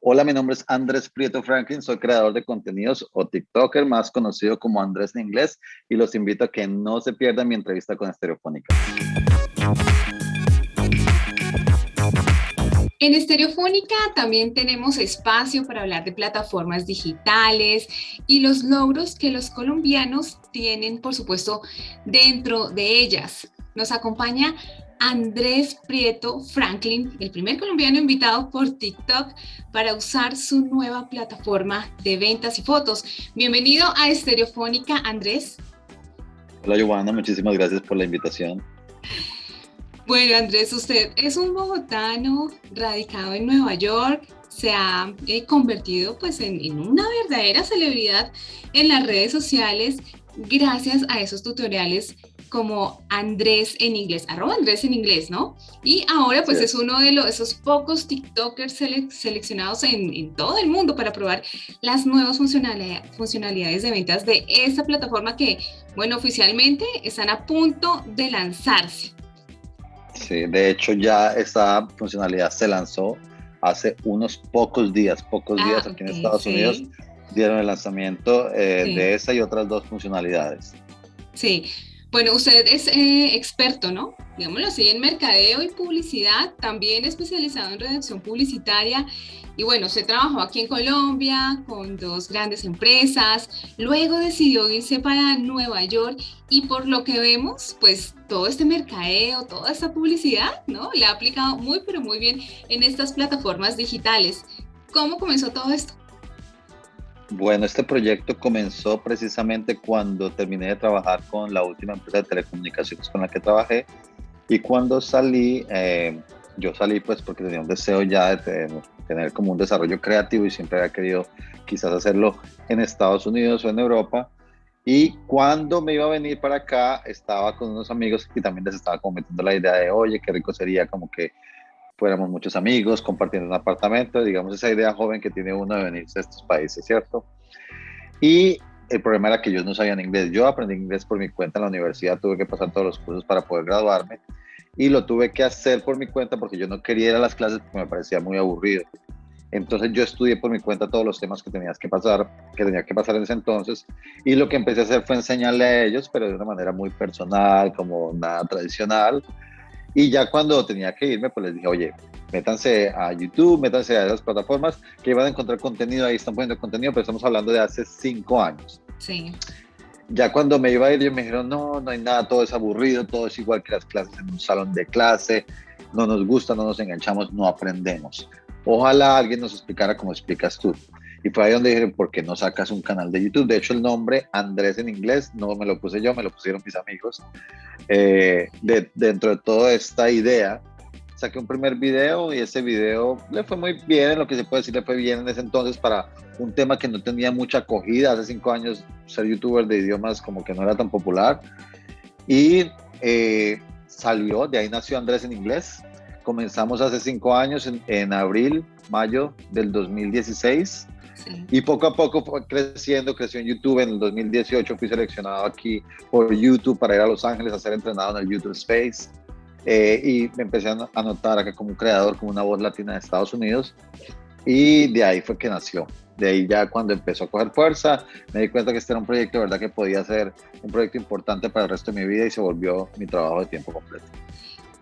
Hola, mi nombre es Andrés Prieto Franklin, soy creador de contenidos o TikToker, más conocido como Andrés en inglés, y los invito a que no se pierdan mi entrevista con Estereofónica. En Estereofónica también tenemos espacio para hablar de plataformas digitales y los logros que los colombianos tienen, por supuesto, dentro de ellas. Nos acompaña Andrés Prieto Franklin, el primer colombiano invitado por TikTok para usar su nueva plataforma de ventas y fotos. Bienvenido a Estereofónica, Andrés. Hola, Giovanna, muchísimas gracias por la invitación. Bueno, Andrés, usted es un bogotano radicado en Nueva York, se ha eh, convertido pues en, en una verdadera celebridad en las redes sociales gracias a esos tutoriales como Andrés en inglés, arroba Andrés en inglés, ¿no? Y ahora pues es uno de los, esos pocos TikTokers seleccionados en, todo el mundo para probar las nuevas funcionalidades de ventas de esta plataforma que, bueno, oficialmente están a punto de lanzarse. Sí, de hecho ya esta funcionalidad se lanzó hace unos pocos días, pocos días ah, aquí en Estados Unidos dieron el lanzamiento eh, de esa y otras dos funcionalidades. Sí, bueno, usted es eh, experto, ¿no? Digámoslo así, en mercadeo y publicidad, también especializado en redacción publicitaria. Y bueno, se trabajó aquí en Colombia con dos grandes empresas, luego decidió irse para Nueva York y por lo que vemos, pues todo este mercadeo, toda esta publicidad, ¿no? Le ha aplicado muy, pero muy bien en estas plataformas digitales. ¿Cómo comenzó todo esto? Bueno, este proyecto comenzó precisamente cuando terminé de trabajar con la última empresa de telecomunicaciones con la que trabajé y cuando salí, eh, yo salí pues porque tenía un deseo ya de tener, como un desarrollo creativo y siempre había querido quizás hacerlo en Estados Unidos o en Europa. Y cuando me iba a venir para acá, estaba con unos amigos y también les estaba cometiendo la idea de, oye, qué rico sería como que fuéramos muchos amigos compartiendo un apartamento, digamos esa idea joven que tiene uno de venirse a estos países, ¿cierto? Y el problema era que ellos no sabían inglés. Yo aprendí inglés por mi cuenta en la universidad, tuve que pasar todos los cursos para poder graduarme y lo tuve que hacer por mi cuenta porque yo no quería ir a las clases porque me parecía muy aburrido. Entonces yo estudié por mi cuenta todos los temas que tenías que pasar, que tenía que pasar en ese entonces, y lo que empecé a hacer fue enseñarle a ellos, pero de una manera muy personal, como nada tradicional, y ya cuando tenía que irme, pues les dije, oye, métanse a YouTube, métanse a esas plataformas que van a encontrar contenido, ahí están poniendo contenido, pero estamos hablando de hace cinco años. Sí. Ya cuando me iba a ir, ellos me dijeron, no, no hay nada, todo es aburrido, todo es igual que las clases en un salón de clase, no nos gusta, no nos enganchamos, no aprendemos. Ojalá alguien nos explicara cómo explicas tú. Y fue ahí donde dije, ¿por qué no sacas un canal de YouTube? De hecho, el nombre Andrés en inglés no me lo puse yo, me lo pusieron mis amigos. Eh, de, dentro de toda esta idea, saqué un primer video y ese video le fue muy bien, en lo que se puede decir, le fue bien en ese entonces para un tema que no tenía mucha acogida. Hace cinco años ser youtuber de idiomas como que no era tan popular. Y eh, salió, de ahí nació Andrés en inglés. Comenzamos hace cinco años, en, en abril, mayo del 2016 y poco a poco fue creciendo, creció en YouTube. En el 2018 fui seleccionado aquí por YouTube para ir a Los Ángeles a ser entrenado en el YouTube Space. Eh, y me empecé a notar acá como un creador, como una voz latina de Estados Unidos. Y de ahí fue que nació. De ahí ya cuando empezó a coger fuerza, me di cuenta que este era un proyecto, ¿verdad? Que podía ser un proyecto importante para el resto de mi vida y se volvió mi trabajo de tiempo completo.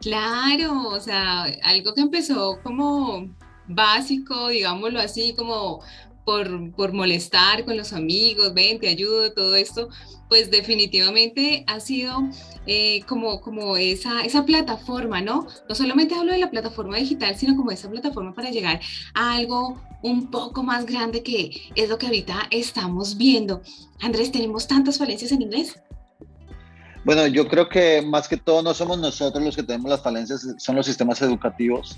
Claro, o sea, algo que empezó como básico, digámoslo así, como por, molestar con los amigos, ven, te ayudo, todo esto, pues definitivamente ha sido eh, como, como esa, esa plataforma, ¿no? No solamente hablo de la plataforma digital, sino como esa plataforma para llegar a algo un poco más grande que es lo que ahorita estamos viendo. Andrés, ¿tenemos tantas falencias en inglés? Bueno, yo creo que más que todo no somos nosotros los que tenemos las falencias, son los sistemas educativos.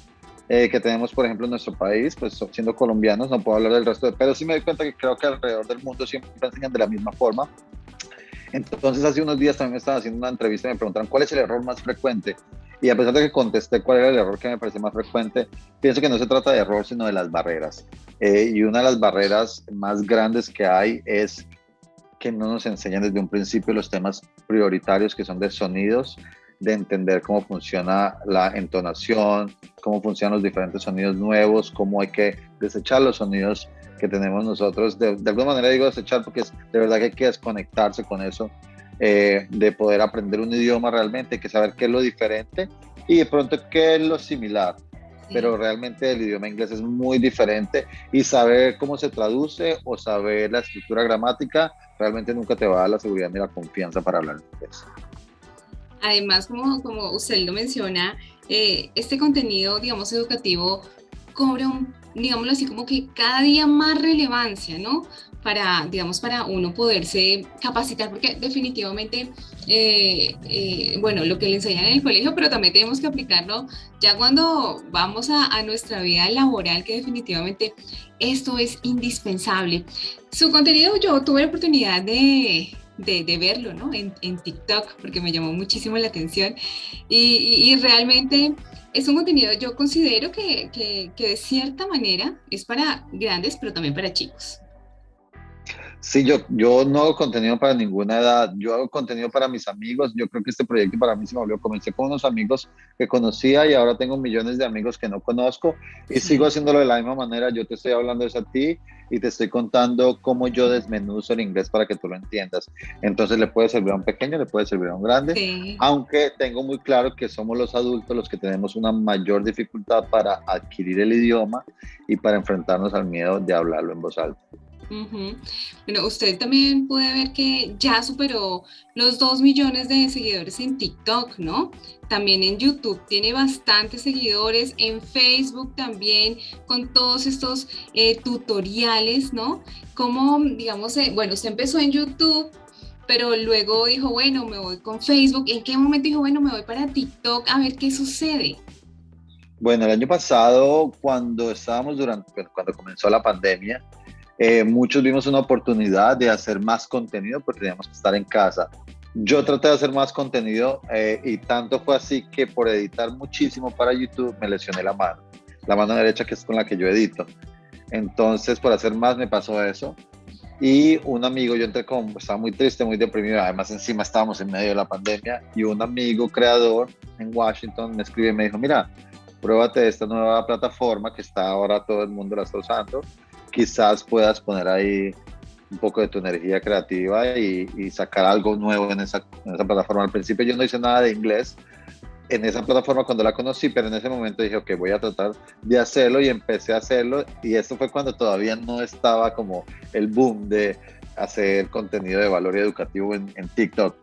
Eh, que tenemos, por ejemplo, en nuestro país, pues siendo colombianos, no puedo hablar del resto, de, pero sí me doy cuenta que creo que alrededor del mundo siempre enseñan de la misma forma. Entonces, hace unos días también me estaba haciendo una entrevista y me preguntaron cuál es el error más frecuente. Y a pesar de que contesté cuál era el error que me parece más frecuente, pienso que no se trata de error, sino de las barreras. Eh, y una de las barreras más grandes que hay es que no nos enseñan desde un principio los temas prioritarios que son de sonidos, de entender cómo funciona la entonación, cómo funcionan los diferentes sonidos nuevos, cómo hay que desechar los sonidos que tenemos nosotros. De, alguna manera digo desechar porque es de verdad que hay que desconectarse con eso, eh, de poder aprender un idioma realmente, hay que saber qué es lo diferente y de pronto qué es lo similar. Pero realmente el idioma inglés es muy diferente y saber cómo se traduce o saber la estructura gramática realmente nunca te va a dar la seguridad ni la confianza para hablar inglés. Además, como, usted lo menciona, eh, este contenido, digamos, educativo cobra un, digámoslo así, como que cada día más relevancia, ¿no? Para, digamos, para uno poderse capacitar, porque definitivamente, eh, eh, bueno, lo que le enseñan en el colegio, pero también tenemos que aplicarlo ya cuando vamos a, a nuestra vida laboral, que definitivamente esto es indispensable. Su contenido, yo tuve la oportunidad de, de, verlo ¿no? en, TikTok, porque me llamó muchísimo la atención. Y, y, realmente es un contenido, yo considero que, que, que, de cierta manera es para grandes, pero también para chicos. Sí, yo, yo no hago contenido para ninguna edad, yo hago contenido para mis amigos, yo creo que este proyecto para mí se me volvió, comencé con unos amigos que conocía y ahora tengo millones de amigos que no conozco y sigo haciéndolo de la misma manera, yo te estoy hablando eso a ti y te estoy contando cómo yo desmenuzo el inglés para que tú lo entiendas. Entonces le puede servir a un pequeño, le puede servir a un grande, aunque tengo muy claro que somos los adultos los que tenemos una mayor dificultad para adquirir el idioma y para enfrentarnos al miedo de hablarlo en voz alta. Bueno, usted también puede ver que ya superó los 2 millones de seguidores en TikTok, ¿no? También en YouTube tiene bastantes seguidores, en Facebook también con todos estos eh, tutoriales, ¿no? Como, digamos, eh, bueno, usted empezó en YouTube, pero luego dijo, bueno, me voy con Facebook. ¿En qué momento dijo, bueno, me voy para TikTok a ver qué sucede? Bueno, el año pasado, cuando estábamos durante, cuando comenzó la pandemia, eh, muchos vimos una oportunidad de hacer más contenido porque teníamos que estar en casa. Yo traté de hacer más contenido eh, y tanto fue así que por editar muchísimo para YouTube me lesioné la mano, la mano derecha que es con la que yo edito. Entonces, por hacer más me pasó eso. Y un amigo, yo entré como, estaba muy triste, muy deprimido, además encima estábamos en medio de la pandemia, y un amigo creador en Washington me escribe y me dijo, mira, pruébate esta nueva plataforma que está ahora todo el mundo la está usando, quizás puedas poner ahí un poco de tu energía creativa y, sacar algo nuevo en esa, en esa, plataforma. Al principio yo no hice nada de inglés en esa plataforma cuando la conocí, pero en ese momento dije, ok, voy a tratar de hacerlo y empecé a hacerlo y eso fue cuando todavía no estaba como el boom de hacer contenido de valor educativo en, en TikTok.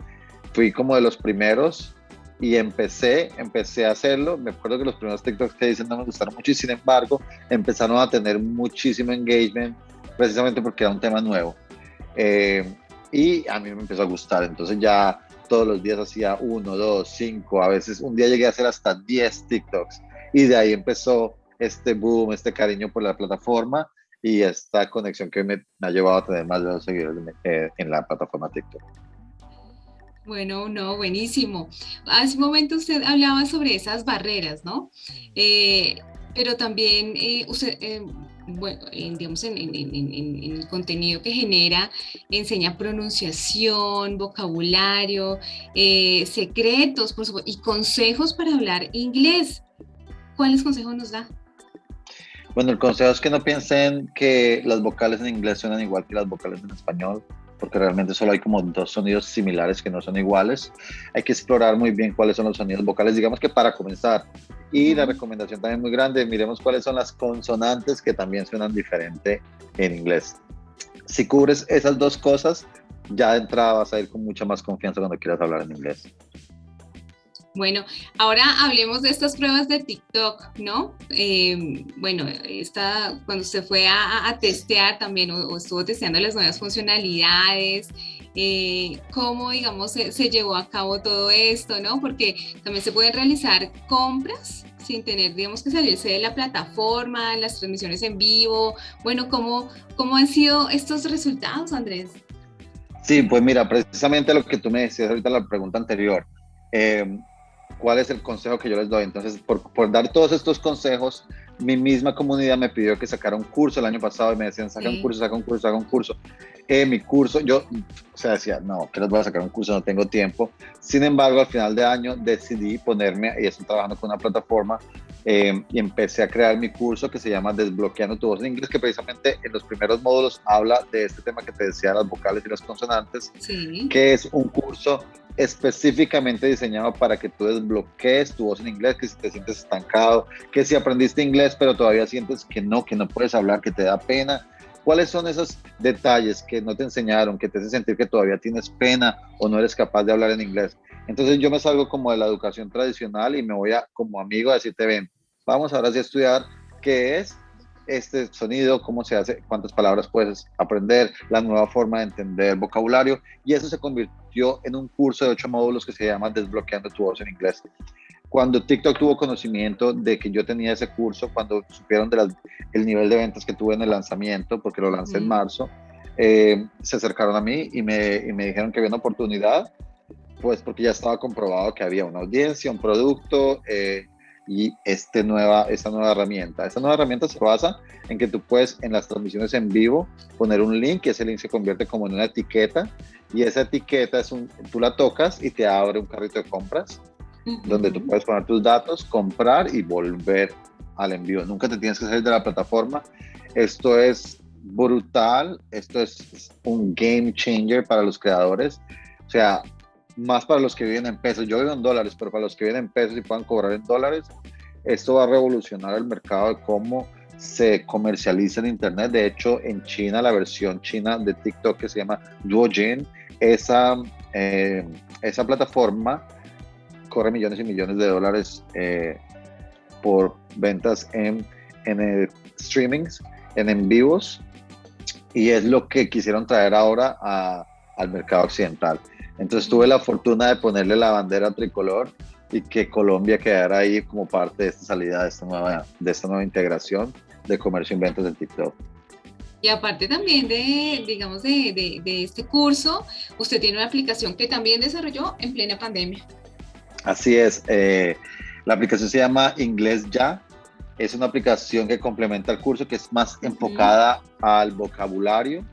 Fui como de los primeros y empecé, empecé a hacerlo. Me acuerdo que los primeros TikToks que dicen no me gustaron mucho y sin embargo empezaron a tener muchísimo engagement precisamente porque era un tema nuevo. Eh, y a mí me empezó a gustar, entonces ya todos los días hacía uno, dos, cinco, a veces un día llegué a hacer hasta 10 TikToks y de ahí empezó este boom, este cariño por la plataforma y esta conexión que me, ha llevado a tener más de dos seguidores eh, en la plataforma TikTok. Bueno, no, buenísimo. Hace un momento usted hablaba sobre esas barreras, ¿no? Eh, pero también eh, usted, eh, bueno, digamos, en, el contenido que genera, enseña pronunciación, vocabulario, secretos, por supuesto, y consejos para hablar inglés. ¿Cuáles consejos nos da? Bueno, el consejo es que no piensen que las vocales en inglés suenan igual que las vocales en español porque realmente solo hay como dos sonidos similares que no son iguales. Hay que explorar muy bien cuáles son los sonidos vocales, digamos que para comenzar. Y la recomendación también muy grande, miremos cuáles son las consonantes que también suenan diferente en inglés. Si cubres esas dos cosas, ya de entrada vas a ir con mucha más confianza cuando quieras hablar en inglés. Bueno, ahora hablemos de estas pruebas de TikTok, ¿no? Eh, bueno, esta, cuando usted fue a, testear también o, estuvo testeando las nuevas funcionalidades, eh, cómo, digamos, se, llevó a cabo todo esto, ¿no? Porque también se pueden realizar compras sin tener, digamos, que salirse de la plataforma, las transmisiones en vivo. Bueno, ¿cómo, cómo han sido estos resultados, Andrés? Sí, pues mira, precisamente lo que tú me decías ahorita la pregunta anterior. Eh, cuál es el consejo que yo les doy. Entonces, por, por dar todos estos consejos, mi misma comunidad me pidió que sacara un curso el año pasado y me decían, saca un curso, saca un curso, saca un curso. Eh, mi curso, yo, o sea, decía, no, que les voy a sacar un curso, no tengo tiempo. Sin embargo, al final de año decidí ponerme, y estoy trabajando con una plataforma, eh, y empecé a crear mi curso que se llama Desbloqueando tu voz en inglés, que precisamente en los primeros módulos habla de este tema que te decía, las vocales y las consonantes, que es un curso específicamente diseñado para que tú desbloquees tu voz en inglés, que si te sientes estancado, que si aprendiste inglés pero todavía sientes que no, que no puedes hablar, que te da pena. ¿Cuáles son esos detalles que no te enseñaron, que te hacen sentir que todavía tienes pena o no eres capaz de hablar en inglés? Entonces yo me salgo como de la educación tradicional y me voy a como amigo a decirte, ven, vamos ahora sí a estudiar qué es este sonido, cómo se hace, cuántas palabras puedes aprender, la nueva forma de entender vocabulario. Y eso se convirtió en un curso de ocho módulos que se llama Desbloqueando tu voz en inglés. Cuando TikTok tuvo conocimiento de que yo tenía ese curso, cuando supieron del el nivel de ventas que tuve en el lanzamiento, porque lo lancé en marzo, eh, se acercaron a mí y me, y me dijeron que había una oportunidad, pues porque ya estaba comprobado que había una audiencia, un producto, eh, y este nueva, esta nueva herramienta. Esta nueva herramienta se basa en que tú puedes en las transmisiones en vivo poner un link y ese link se convierte como en una etiqueta y esa etiqueta es un, tú la tocas y te abre un carrito de compras donde tú puedes poner tus datos, comprar y volver al envío. Nunca te tienes que salir de la plataforma. Esto es brutal, esto es un game changer para los creadores. O sea, más para los que viven en pesos. Yo vivo en dólares, pero para los que viven en pesos y puedan cobrar en dólares, esto va a revolucionar el mercado de cómo se comercializa en Internet. De hecho, en China, la versión china de TikTok que se llama Duojin, esa, eh, esa plataforma corre millones y millones de dólares eh, por ventas en, en streamings, en en vivos, y es lo que quisieron traer ahora al mercado occidental. Entonces tuve la fortuna de ponerle la bandera tricolor y que Colombia quedara ahí como parte de esta salida, de esta nueva, de esta nueva integración de comercio y ventas en TikTok. Y aparte también de, digamos, de, de, este curso, usted tiene una aplicación que también desarrolló en plena pandemia. Así es. Eh, la aplicación se llama Inglés Ya. Es una aplicación que complementa el curso que es más enfocada al vocabulario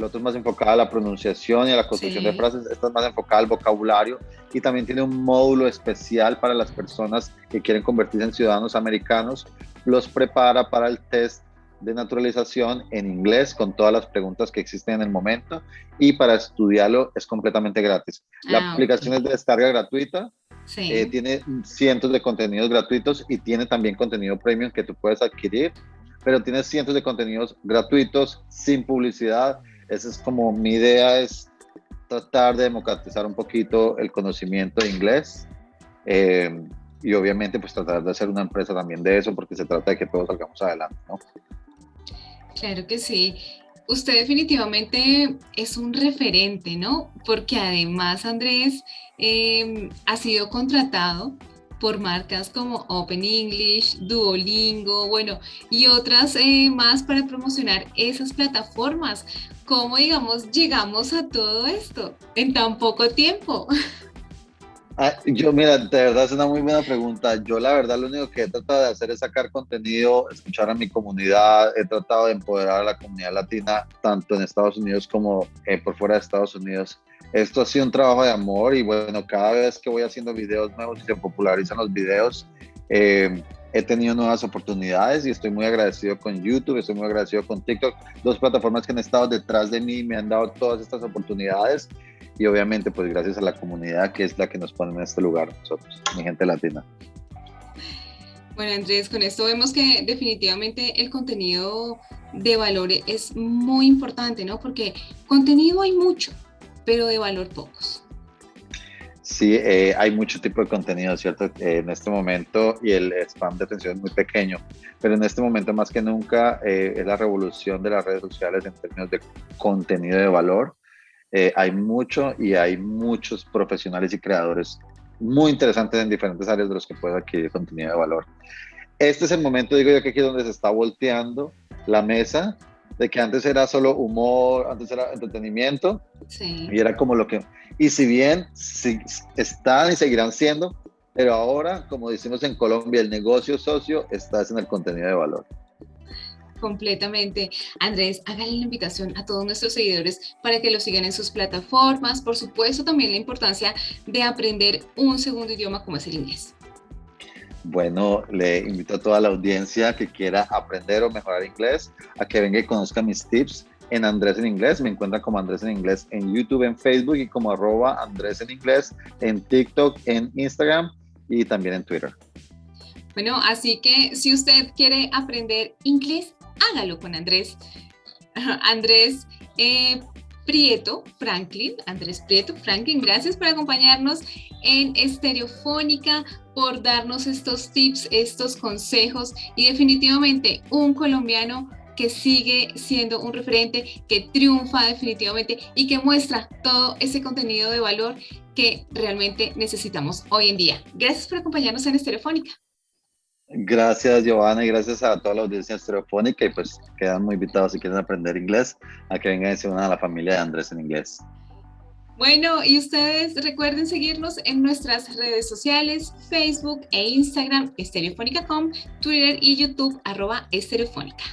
el otro es más enfocado a la pronunciación y a la construcción de frases, esta es más enfocada al vocabulario y también tiene un módulo especial para las personas que quieren convertirse en ciudadanos americanos, los prepara para el test de naturalización en inglés con todas las preguntas que existen en el momento y para estudiarlo es completamente gratis. La ah, aplicación es de descarga gratuita, eh, tiene cientos de contenidos gratuitos y tiene también contenido premium que tú puedes adquirir, pero tiene cientos de contenidos gratuitos sin publicidad esa es como mi idea es tratar de democratizar un poquito el conocimiento de inglés eh, y obviamente pues tratar de hacer una empresa también de eso porque se trata de que todos salgamos adelante, ¿no? Claro que sí. Usted definitivamente es un referente, ¿no? Porque además Andrés eh, ha sido contratado por marcas como Open English, Duolingo, bueno, y otras eh, más para promocionar esas plataformas. ¿Cómo, digamos, llegamos a todo esto en tan poco tiempo? Ah, yo, mira, de verdad es una muy buena pregunta. Yo, la verdad, lo único que he tratado de hacer es sacar contenido, escuchar a mi comunidad. He tratado de empoderar a la comunidad latina, tanto en Estados Unidos como eh, por fuera de Estados Unidos esto ha sido un trabajo de amor y bueno, cada vez que voy haciendo videos nuevos y se popularizan los videos, eh, he tenido nuevas oportunidades y estoy muy agradecido con YouTube, estoy muy agradecido con TikTok, dos plataformas que han estado detrás de mí y me han dado todas estas oportunidades y obviamente pues gracias a la comunidad que es la que nos pone en este lugar nosotros, mi gente latina. Bueno Andrés, con esto vemos que definitivamente el contenido de valor es muy importante, ¿no? Porque contenido hay mucho, pero de valor pocos. Sí, eh, hay mucho tipo de contenido, ¿cierto? Eh, en este momento y el spam de atención es muy pequeño, pero en este momento más que nunca eh, es la revolución de las redes sociales en términos de contenido de valor. hay mucho y hay muchos profesionales y creadores muy interesantes en diferentes áreas de los que pueden adquirir contenido de valor. Este es el momento, digo yo, que aquí es donde se está volteando la mesa de que antes era solo humor, antes era entretenimiento, y era como lo que, y si bien si, están y seguirán siendo, Pero ahora, como decimos en Colombia, el negocio socio está en el contenido de valor. Completamente. Andrés, hágale la invitación a todos nuestros seguidores para que lo sigan en sus plataformas. Por supuesto, también la importancia de aprender un segundo idioma como es el inglés. Bueno, le invito a toda la audiencia que quiera aprender o mejorar inglés a que venga y conozca mis tips en Andrés en Inglés. Me encuentran como Andrés en Inglés en YouTube, en Facebook y como arroba Andrés en Inglés en TikTok, en Instagram y también en Twitter. Bueno, así que si usted quiere aprender inglés, hágalo con Andrés. Andrés eh, Prieto Franklin, Andrés Prieto Franklin, gracias por acompañarnos en Estereofónica, por darnos estos tips, estos consejos y definitivamente un colombiano que sigue siendo un referente, que triunfa definitivamente y que muestra todo ese contenido de valor que realmente necesitamos hoy en día. Gracias por acompañarnos en Estereofónica. Gracias, Giovanna, y gracias a toda la audiencia estereofónica. Y pues quedan muy invitados si quieren aprender inglés a que vengan y se unan a la familia de Andrés en inglés. Bueno, y ustedes recuerden seguirnos en nuestras redes sociales, Facebook e Instagram, estereofónica.com, Twitter y YouTube, arroba estereofónica.